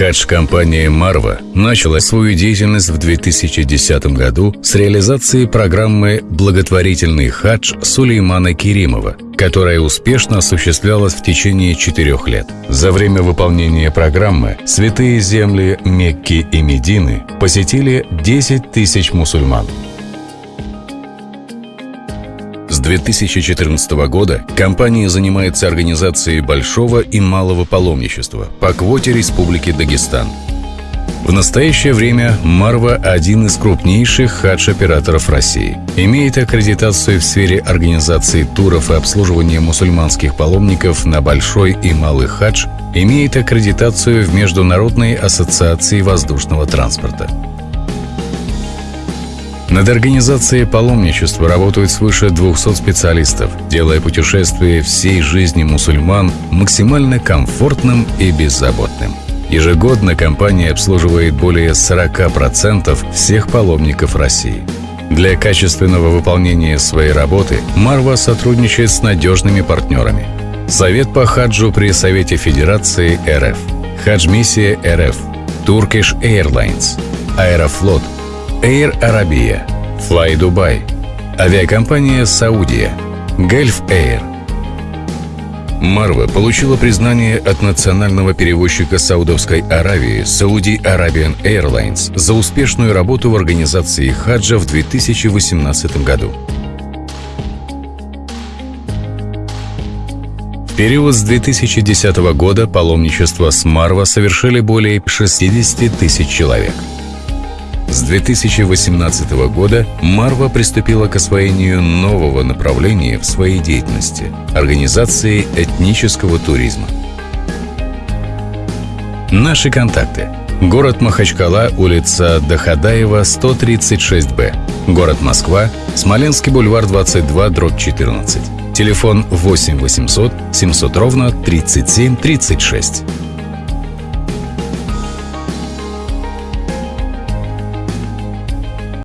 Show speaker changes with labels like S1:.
S1: Хадж-компания «Марва» начала свою деятельность в 2010 году с реализации программы «Благотворительный хадж» Сулеймана Керимова, которая успешно осуществлялась в течение четырех лет. За время выполнения программы святые земли Мекки и Медины посетили 10 тысяч мусульман. 2014 года компания занимается организацией большого и малого паломничества по квоте Республики Дагестан. В настоящее время Марва – один из крупнейших хадж-операторов России. Имеет аккредитацию в сфере организации туров и обслуживания мусульманских паломников на большой и малый хадж, имеет аккредитацию в Международной ассоциации воздушного транспорта. Над организацией паломничества работают свыше 200 специалистов, делая путешествие всей жизни мусульман максимально комфортным и беззаботным. Ежегодно компания обслуживает более 40% всех паломников России. Для качественного выполнения своей работы Марва сотрудничает с надежными партнерами. Совет по хаджу при Совете Федерации РФ, Хадж-миссия РФ, Turkish Airlines, Аэрофлот – Air Arabia, Fly Dubai, авиакомпания Саудия, Gulf Air. Марва получила признание от национального перевозчика Саудовской Аравии Saudi Arabian Airlines за успешную работу в организации хаджа в 2018 году. В период с 2010 года паломничество с Марва совершили более 60 тысяч человек – с 2018 года Марва приступила к освоению нового направления в своей деятельности – организации этнического туризма. Наши контакты. Город Махачкала, улица Дахадаева, 136Б. Город Москва, Смоленский бульвар 22, дробь 14. Телефон 8 800 700 ровно 37 36.